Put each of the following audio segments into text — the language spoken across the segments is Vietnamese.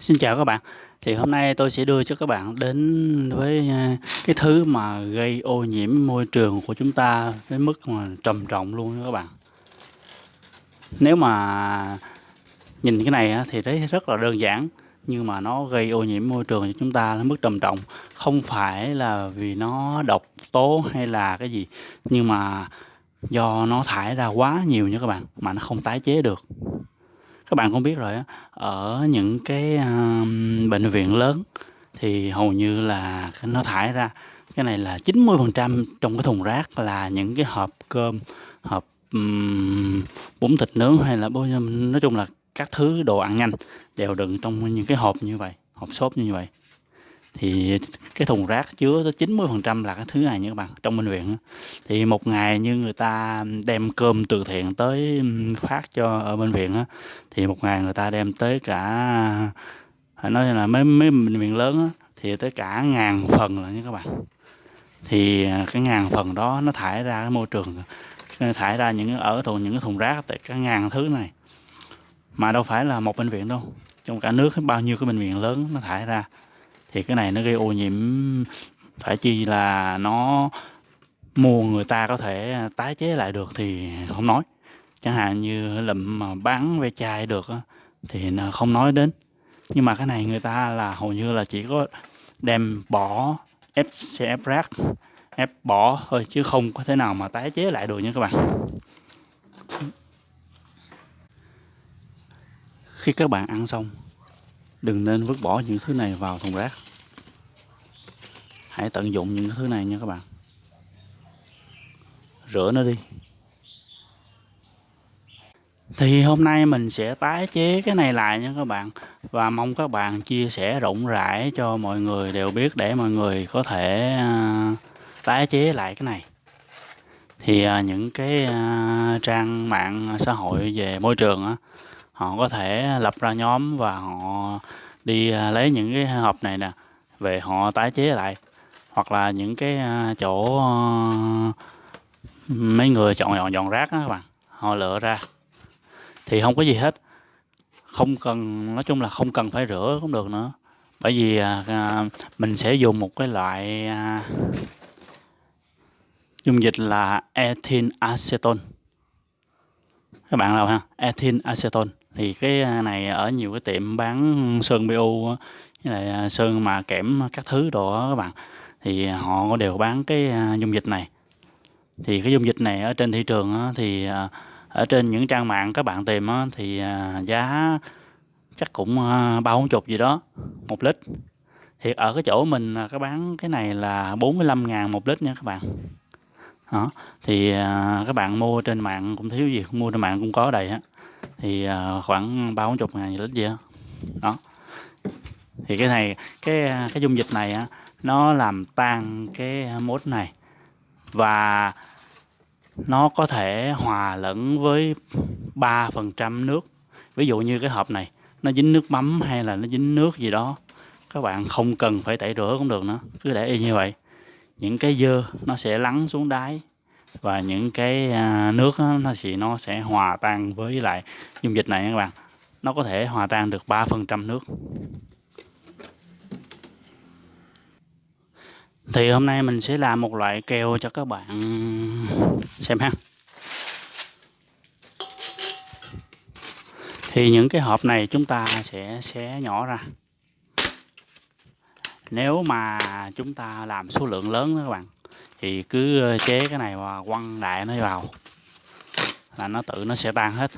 Xin chào các bạn. Thì hôm nay tôi sẽ đưa cho các bạn đến với, à, cái thứ mà gây ô nhiễm môi trường của chúng ta đến mức mà trầm trọng luôn các bạn. Nếu mà nhìn cái này thì thấy rất là đơn giản, nhưng mà nó gây ô nhiễm môi trường cho chúng ta đến mức trầm trọng. Không phải là vì nó độc tố hay là cái gì, nhưng mà do nó thải ra quá nhiều nha các bạn, mà nó không tái chế được. Các bạn cũng biết rồi á, ở những cái, uh, bệnh viện lớn thì hầu như là nó thải ra cái này là 90% trong cái thùng rác là những cái hộp cơm, hộp, um, bún thịt nướng hay là nói chung là các thứ đồ ăn nhanh đều đựng trong những cái hộp như vậy, hộp xốp như vậy. Thì cái thùng rác chứa tới 90% là cái thứ này nha các bạn, trong bệnh viện. Thì một ngày như người ta đem cơm từ thiện tới, phát cho ở bệnh viện á, thì một ngày người ta đem tới cả phải nói là mấy mấy bệnh viện lớn thì tới cả ngàn phần là nha các bạn. Thì, à, cái ngàn phần đó nó thải ra cái môi trường, ờ, thải ra những ở thùng những cái thùng rác tới cả ngàn thứ này. Mà đâu phải là một bệnh viện đâu, trong cả nước bao nhiêu cái bệnh viện lớn nó thải ra. Thì cái này nó gây ô nhiễm phải chi là nó mua người ta có thể tái chế lại được thì không nói. Chẳng hạn như lụm mà bán ve chai được thì không nói đến. Nhưng mà cái này người ta là hầu như là chỉ có đem bỏ, ép xe ép rác, ép bỏ thôi chứ không có thể nào mà tái chế lại được nha các bạn. Khi các bạn ăn xong, đừng nên vứt bỏ những thứ này vào thùng rác. Hãy tận dụng những thứ này nha các bạn. Rửa nó đi. Thì hôm nay mình sẽ tái chế cái này lại nha các bạn, và mong các bạn chia sẻ rộng rãi cho mọi người đều biết để mọi người có thể, à, tái chế lại cái này. Thì, à, những cái, à, trang mạng xã hội về môi trường á, họ có thể lập ra nhóm và họ đi, à, lấy những cái hộp này nè, về họ tái chế lại. Hoặc là những cái, à, chỗ, à, mấy người chọn dọn dọn rác đó các bạn, họ lựa ra. Thì không có gì hết, không cần nói chung là không cần phải rửa cũng được nữa, bởi vì, à, mình sẽ dùng một cái loại, dung dịch là ethyl acetone. Các bạn nào ha, ethyl acetone thì cái, à, này ở nhiều cái tiệm bán sơn PU với lại à, sơn mà kẽm các thứ đồ đó các bạn, thì à, họ đều bán cái, dung dịch này. Thì cái dung dịch này ở trên thị trường thì, ở trên những trang mạng các bạn tìm thì, giá chắc cũng, ba bốn chục gì đó, một lít. Thì ở cái chỗ mình là có bán cái này là 45.000 1 lít nha các bạn. Đó, thì, các bạn mua trên mạng cũng thiếu gì, mua trên mạng cũng có đầy á, thì, à, khoảng ba bốn chục ngàn lít gì đó. Đó. Thì cái này cái, à, cái dung dịch này á, nó làm tan cái mốt này và nó có thể hòa lẫn với 3% nước. Ví dụ như cái hộp này, nó dính nước mắm hay là nó dính nước gì đó, các bạn không cần phải tẩy rửa cũng được nữa, cứ để y như vậy. Những cái dơ nó sẽ lắng xuống đáy và những cái, à, nước nó sẽ nó sẽ hòa tan với lại dung dịch này các bạn. Nó có thể hòa tan được 3% nước. Thì hôm nay mình sẽ làm một loại keo cho các bạn xem ha. Thì những cái hộp này chúng ta sẽ xé nhỏ ra. Nếu mà chúng ta làm số lượng lớn đó các bạn, thì cứ ờ, chế cái này và quăng đại nó vào là nó tự nó sẽ tan hết.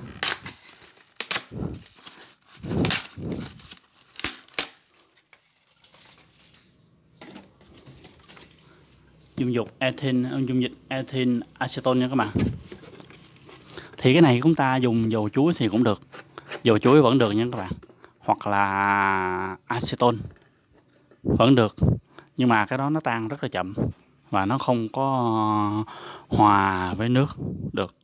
Dung dục ethin ờ, dung dịch ethin acetone nha các bạn. Thì cái này chúng ta dùng dầu chuối thì cũng được, dầu chuối vẫn được nha các bạn, hoặc là acetone vẫn được, nhưng mà cái đó nó tan rất là chậm và nó không có hòa với nước được.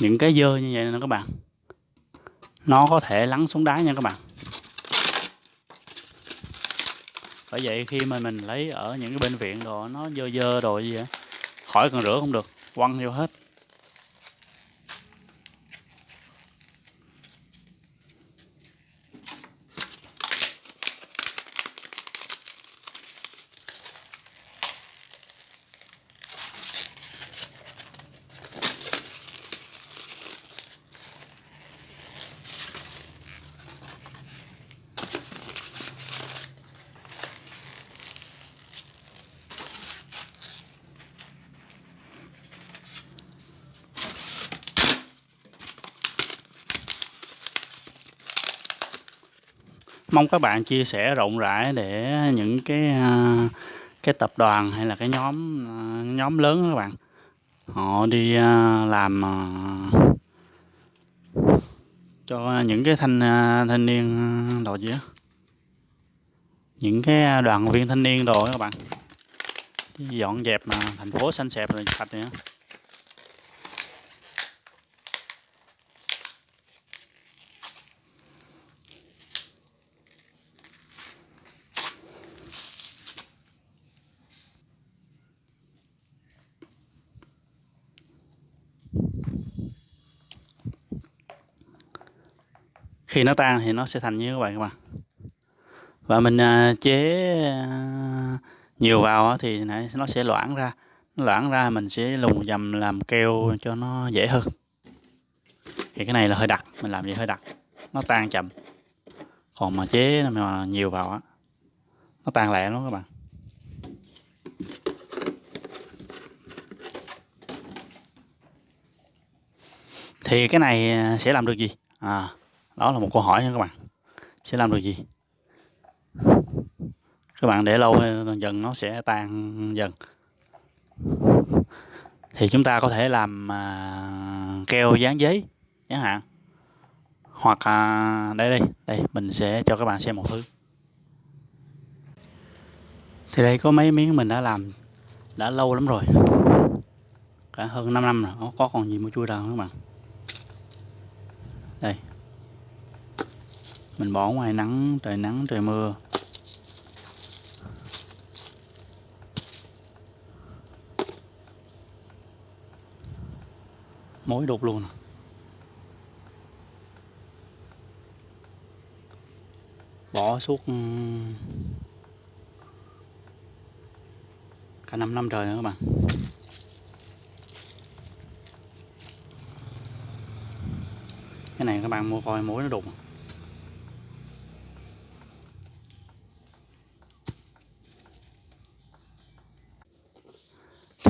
Những cái dơ như vậy nè các bạn. Nó có thể lắng xuống đáy nha các bạn. Bởi vậy khi mà mình lấy ở những cái bệnh viện đồ, nó dơ dơ đồ gì vậy khỏi cần rửa không được, quăng vô hết. Mong các bạn chia sẻ rộng rãi để những cái à, cái tập đoàn hay là cái nhóm à, nhóm lớn các bạn. Họ đi à, làm cho những cái thanh thanh niên đồ gì á. Những cái đoàn viên thanh niên đồ các bạn. Dọn dẹp mà thành phố xanh xẹp rồi, sạch nữa khi nó tan thì nó sẽ thành như các bạn các bạn. Và mình à, chế à, nhiều vào thì nó sẽ loãng ra. Nó loãng ra mình sẽ lùng dầm làm keo cho nó dễ hơn. Thì cái này là hơi đặc, mình làm gì hơi đặc. Nó tan chậm. Còn mà chế mà nhiều vào á, nó tan lẹ lắm các bạn. Thì cái này à, sẽ làm được gì? À đó là một câu hỏi nha các bạn. Sẽ làm được gì? Các bạn để lâu dần nó sẽ tan dần. Thì chúng ta có thể làm à, keo dán giấy chẳng hạn. Hoặc à, đây đây đây mình sẽ cho các bạn xem một thứ. Thì đây có mấy miếng mình đã làm đã lâu lắm rồi. Cả hơn 5 năm rồi nó có còn gì mà chui đâu các bạn. Đây mình bỏ ngoài nắng, trời nắng, trời mưa. Mối đục luôn à. bỏ suốt ừ, cả 5 năm trời nữa các bạn. Cái này các bạn mua coi mối nó đục à.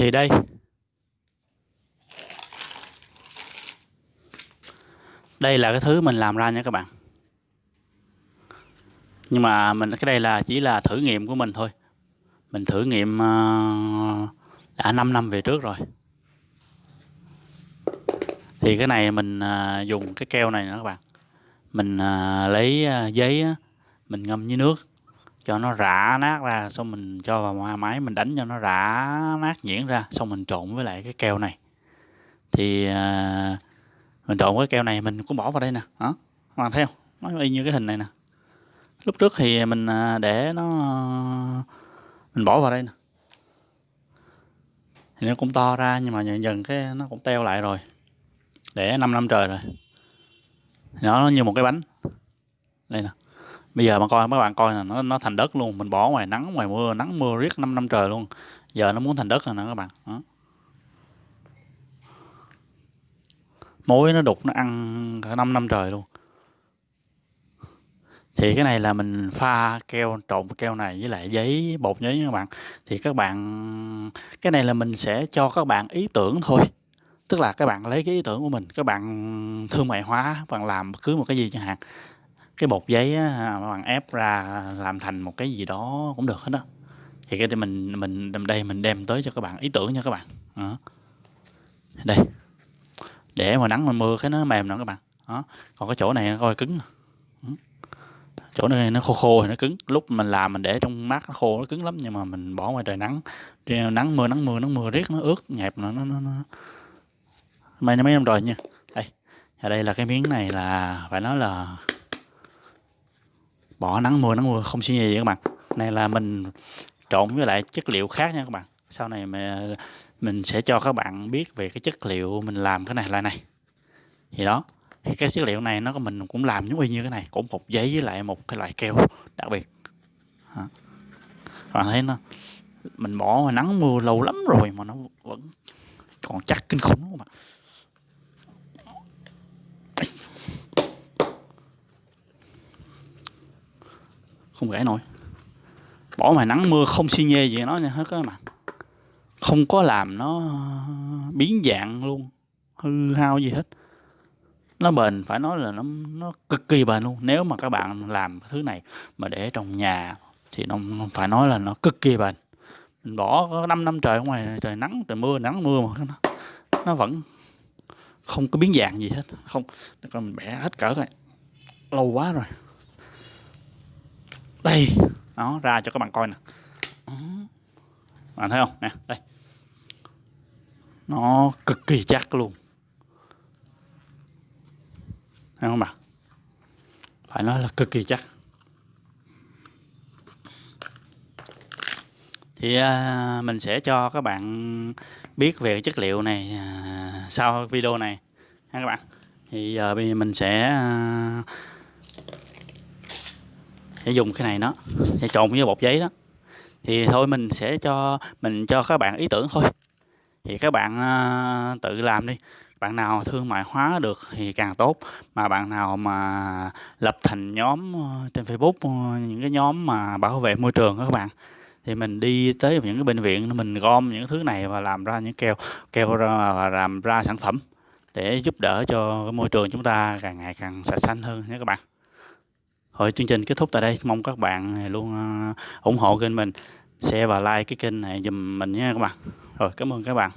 Thì đây. Đây là cái thứ mình làm ra nha các bạn. Nhưng mà mình cái đây là chỉ là thử nghiệm của mình thôi. Mình thử nghiệm uh, đã 5 năm về trước rồi. Thì cái này mình uh, dùng cái keo này nữa các bạn. Mình uh, lấy uh, giấy uh, mình ngâm với nước cho nó rã nát ra xong mình cho vào máy mình đánh cho nó rã nát nhuyễn ra xong mình trộn với lại cái keo này. Thì à, mình trộn với keo này mình cũng bỏ vào đây nè đó hoàn theo nó y như cái hình này nè. Lúc trước thì mình à, để nó mình bỏ vào đây nè. Thì nó cũng to ra nhưng mà dần dần cái nó cũng teo lại rồi. Để 5 năm trời rồi. Nó như một cái bánh. Đây nè bây giờ mà coi, mấy bạn coi là nó nó thành đất luôn, mình bỏ ngoài nắng, ngoài mưa, nắng mưa riết 5 năm trời luôn. Giờ nó muốn thành đất rồi nè các bạn, đó. mối nó đục, nó ăn cả 5 năm trời luôn. Thì cái này là mình pha keo, trộn keo này với lại giấy, bột giấy các bạn. Thì các bạn, cái này là mình sẽ cho các bạn ý tưởng thôi. Tức là các bạn lấy cái ý tưởng của mình, các bạn thương mại hóa bạn làm cứ một cái gì chẳng hạn cái bột giấy á, bạn ép ra làm thành một cái gì đó cũng được hết đó thì cái mình mình đây mình đem tới cho các bạn ý tưởng nha các bạn. Đó. đây. Để mà nắng mà mưa cái nó mềm nữa các bạn. Đó. Còn cái chỗ này nó coi cứng. Chỗ này nó khô khô thì nó cứng. Lúc mình làm mình để trong mát nó khô nó cứng lắm nhưng mà mình bỏ ngoài trời nắng. Nắng mưa nắng mưa nắng mưa riết nó ướt nhẹp nó nó nó, nó. mấy mấy năm rồi nha. Đây. Và đây là cái miếng này là phải nói là bỏ nắng mưa nắng mưa, không suy nghĩ gì các bạn. Này là mình trộn với lại chất liệu khác nha các bạn. Sau này mà mình sẽ cho các bạn biết về cái chất liệu mình làm cái này lại này. Thì đó, thì cái chất liệu này nó mình cũng làm giống y như cái này, cũng một giấy với lại một cái loại keo đặc biệt. Các bạn thấy nó, mình bỏ mà nắng mưa lâu lắm rồi mà nó vẫn còn chắc kinh khủng luôn mà không gãy nổi. Bỏ ngoài nắng mưa không xi nhê gì nó nha hết các bạn không có làm nó biến dạng luôn. Hư hao gì hết. Nó bền phải nói là nó nó cực kỳ bền luôn. Nếu mà các bạn làm thứ này mà để trong nhà thì nó phải nói là nó cực kỳ bền. Mình bỏ có 5 năm trời ngoài trời nắng trời mưa nắng mưa mà nó, nó vẫn không có biến dạng gì hết. Không còn mình bẻ hết cỡ rồi lâu quá rồi đây nó ra cho các bạn coi nè. Bạn thấy không? Nè đây. Nó cực kỳ chắc luôn. Thấy không bạn? Phải nói là cực kỳ chắc. Thì à, mình sẽ cho các bạn biết về chất liệu này à, sau video này. Ha các bạn. Thì giờ bây giờ mình sẽ à, sẽ dùng cái này nó sẽ trộn với bột giấy đó. Thì thôi mình sẽ cho mình cho các bạn ý tưởng thôi. Thì các bạn uh, tự làm đi. Bạn nào thương mại hóa được thì càng tốt. Mà bạn nào mà lập thành nhóm à, trên Facebook à, những cái nhóm mà bảo vệ môi trường đó các bạn thì mình đi tới những cái bệnh viện mình gom những thứ này và làm ra những keo keo ra và làm ra sản phẩm để giúp đỡ cho môi trường chúng ta càng ngày càng sạch xanh hơn nhé các bạn. Thôi, chương trình kết thúc tại đây. Mong các bạn à, luôn à, ủng hộ kênh mình. Share và like cái kênh này dùm mình nha các bạn. Rồi, cảm ơn các bạn.